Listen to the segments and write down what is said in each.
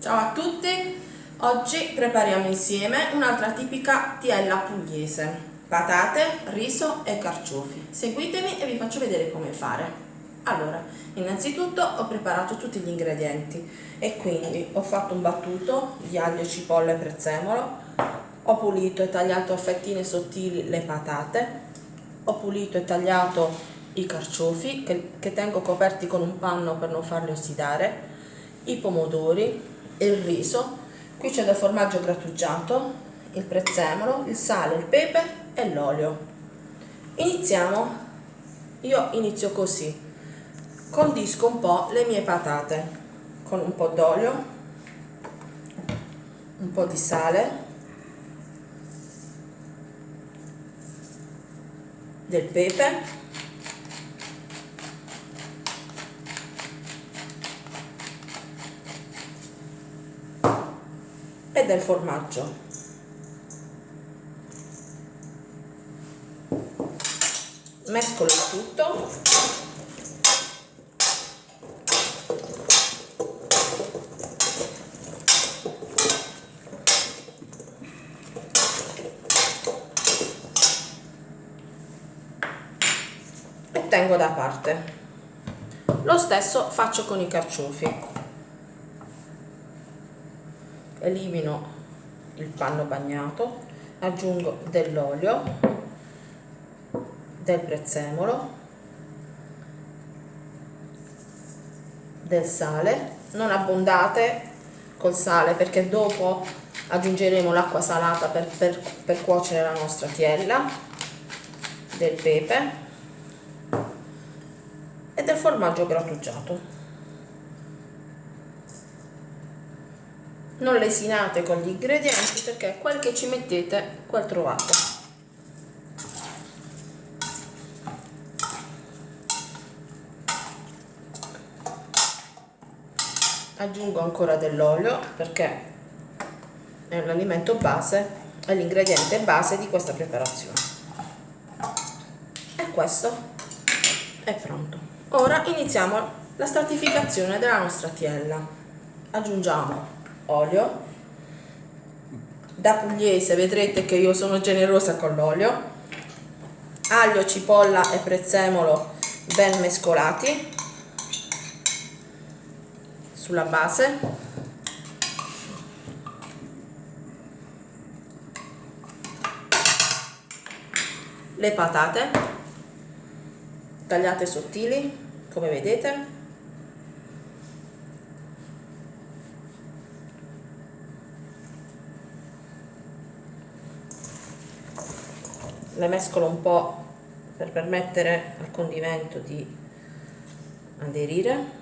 Ciao a tutti, oggi prepariamo insieme un'altra tipica tiella pugliese, patate, riso e carciofi. Seguitemi e vi faccio vedere come fare. Allora, innanzitutto ho preparato tutti gli ingredienti e quindi ho fatto un battuto di aglio, cipolla e prezzemolo, ho pulito e tagliato a fettine sottili le patate, ho pulito e tagliato i carciofi che, che tengo coperti con un panno per non farli ossidare, i pomodori, il riso, qui c'è del formaggio grattugiato, il prezzemolo, il sale, il pepe e l'olio. Iniziamo, io inizio così, condisco un po' le mie patate con un po' d'olio, un po' di sale, del pepe del formaggio. Mescolo tutto. E tengo da parte. Lo stesso faccio con i carciofi elimino il panno bagnato aggiungo dell'olio del prezzemolo del sale. Non abbondate col sale perché dopo aggiungeremo l'acqua salata per, per, per cuocere la nostra tiella del pepe e del formaggio grattugiato non lesinate con gli ingredienti perché quel che ci mettete quel trovate. Aggiungo ancora dell'olio perché è l'alimento base è l'ingrediente base di questa preparazione. E questo è pronto. Ora iniziamo la stratificazione della nostra tiella. Aggiungiamo olio. Da pugliese vedrete che io sono generosa con l'olio. Aglio, cipolla e prezzemolo ben mescolati sulla base. Le patate tagliate sottili come vedete le mescolo un po' per permettere al condimento di aderire.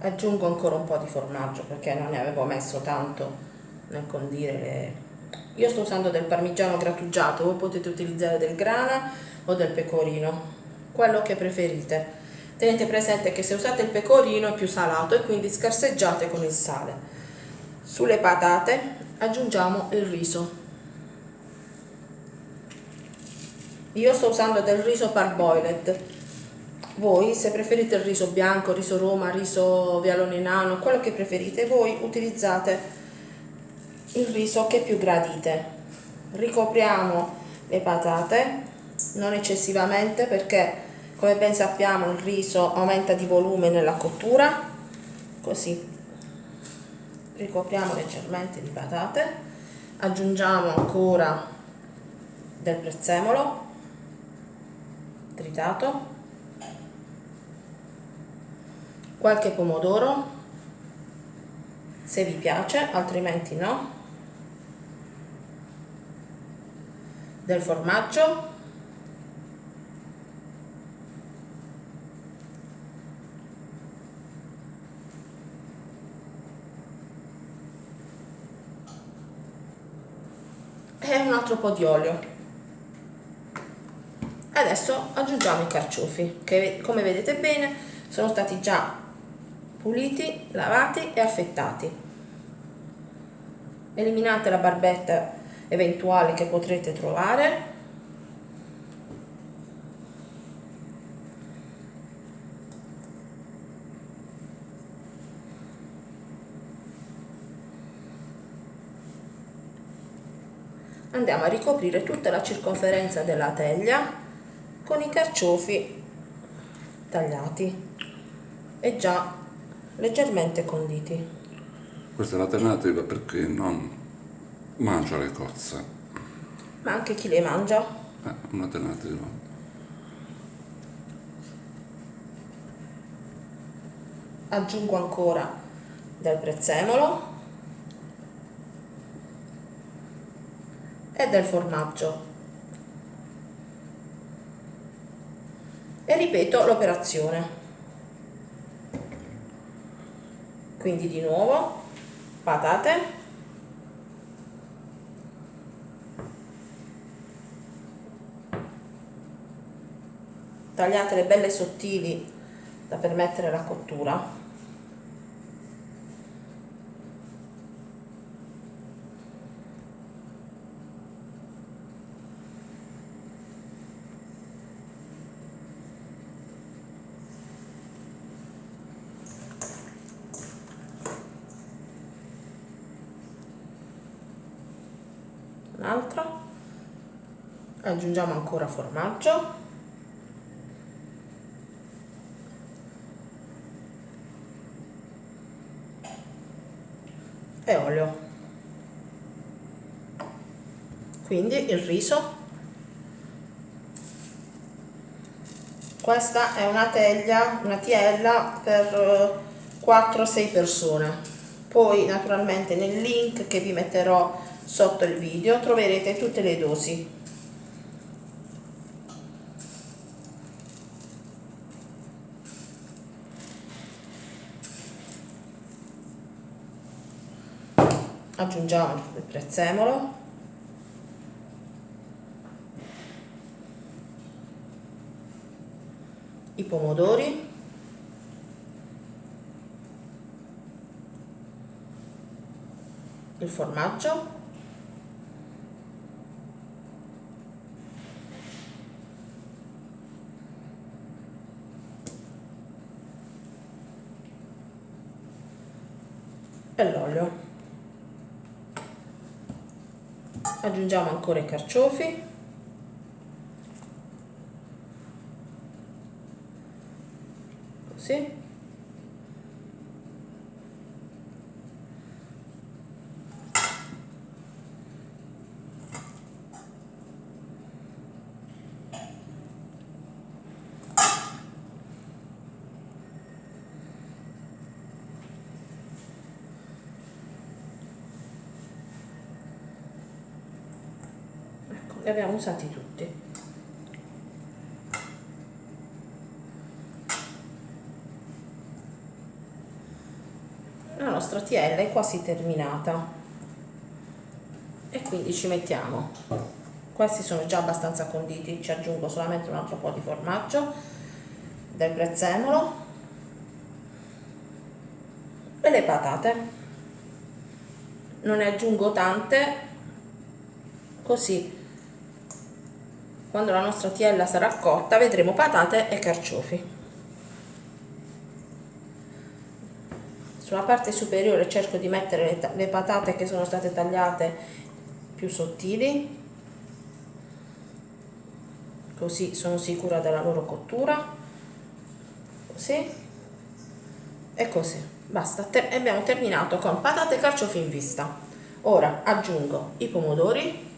Aggiungo ancora un po' di formaggio perché non ne avevo messo tanto nel condire le... io sto usando del parmigiano grattugiato voi potete utilizzare del grana o del pecorino quello che preferite. Tenete presente che se usate il pecorino è più salato e quindi scarseggiate con il sale. Sulle patate aggiungiamo il riso. Io sto usando del riso parboiled. Voi se preferite il riso bianco, riso roma, riso vialone nano quello che preferite voi utilizzate il riso che più gradite. Ricopriamo le patate non eccessivamente perché come ben sappiamo il riso aumenta di volume nella cottura. Così ricopriamo leggermente di patate. Aggiungiamo ancora del prezzemolo tritato. Qualche pomodoro se vi piace altrimenti no del formaggio. E un altro po' di olio. Adesso aggiungiamo i carciofi che come vedete bene sono stati già puliti, lavati e affettati. Eliminate la barbetta eventuale che potrete trovare. Andiamo a ricoprire tutta la circonferenza della teglia con i carciofi tagliati e già leggermente conditi. Questa è l'alternativa perché non mangia le cozze. Ma anche chi le mangia? Eh, un'alternativa aggiungo ancora del prezzemolo e del formaggio. E ripeto l'operazione. Quindi di nuovo patate tagliatele belle sottili da permettere la cottura. Un altro aggiungiamo ancora formaggio e olio. Quindi il riso. Questa è una teglia una tiella per 4-6 eh, persone. Poi naturalmente nel link che vi metterò sotto il video troverete tutte le dosi aggiungiamo il prezzemolo. I pomodori. Il formaggio. L'olio aggiungiamo ancora i carciofi. Così li abbiamo usati tutti. La nostra tiella è quasi terminata. E quindi ci mettiamo. Questi sono già abbastanza conditi ci aggiungo solamente un altro po' di formaggio del prezzemolo e le patate. Non ne aggiungo tante così quando la nostra tiella sarà cotta vedremo patate e carciofi. Sulla parte superiore cerco di mettere le, le patate che sono state tagliate più sottili. Così sono sicura della loro cottura. Così. E così. Basta. E abbiamo terminato con patate e carciofi in vista. Ora aggiungo i pomodori.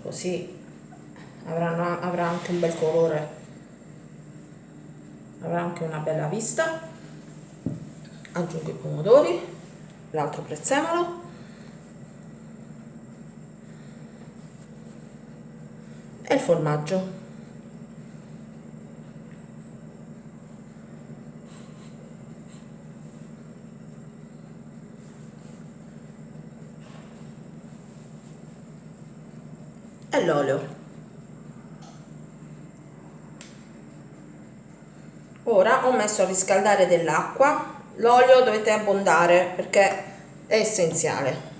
Così avranno, avrà anche un bel colore. Avrà anche una bella vista. Aggiungo i pomodori. L'altro prezzemolo. E il formaggio. E l'olio ora ho messo a riscaldare dell'acqua l'olio dovete abbondare perché è essenziale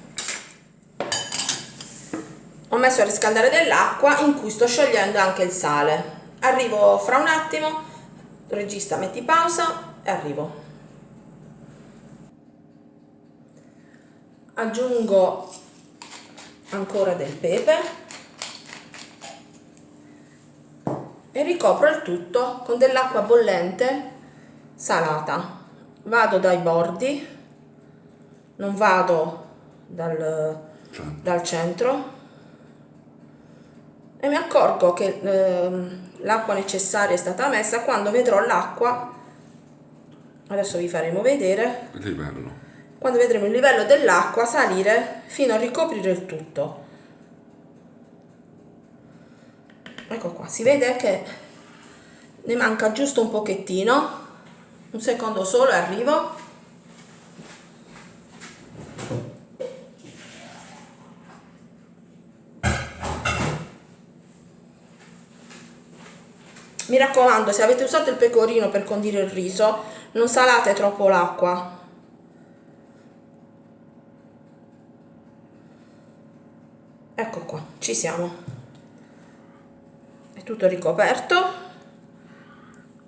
messo a riscaldare dell'acqua in cui sto sciogliendo anche il sale. Arrivo fra un attimo, regista metti pausa e arrivo. Aggiungo ancora del pepe e ricopro il tutto con dell'acqua bollente salata. Vado dai bordi, non vado dal, dal centro e mi accorgo che eh, l'acqua necessaria è stata messa quando vedrò l'acqua. Adesso vi faremo vedere. Il livello. Quando vedremo il livello dell'acqua salire fino a ricoprire il tutto ecco qua si vede che ne manca giusto un pochettino. Un secondo solo e arrivo. Mi raccomando se avete usato il pecorino per condire il riso non salate troppo l'acqua. Ecco qua ci siamo è tutto ricoperto.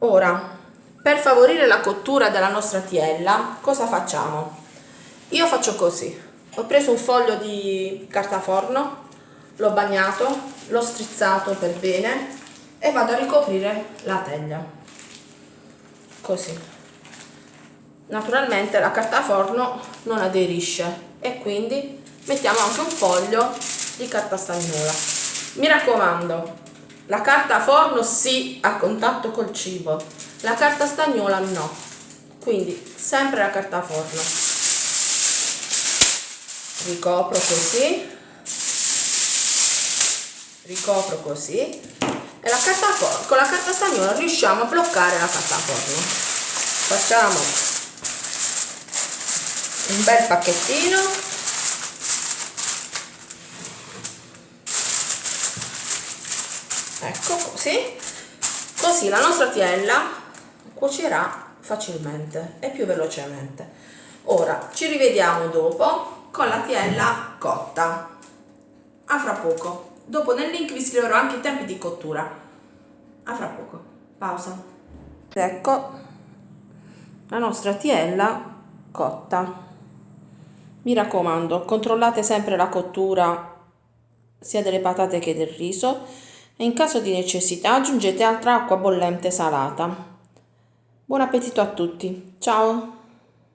Ora per favorire la cottura della nostra tiella cosa facciamo? Io faccio così. Ho preso un foglio di carta forno l'ho bagnato l'ho strizzato per bene e vado a ricoprire la teglia. Così. Naturalmente la carta forno non aderisce e quindi mettiamo anche un foglio di carta stagnola. Mi raccomando la carta forno sì a contatto col cibo. La carta stagnola no. Quindi sempre la carta forno. Ricopro così. Ricopro così. E la carta forno con la carta stagnola riusciamo a bloccare la carta forno. Facciamo un bel pacchettino ecco così così la nostra tiella cuocerà facilmente e più velocemente. Ora ci rivediamo dopo con la tiella cotta. A fra poco. Dopo nel link vi scriverò anche i tempi di cottura. A fra poco. Pausa. Ecco. La nostra tiella cotta. Mi raccomando controllate sempre la cottura sia delle patate che del riso e in caso di necessità aggiungete altra acqua bollente salata. Buon appetito a tutti, ciao!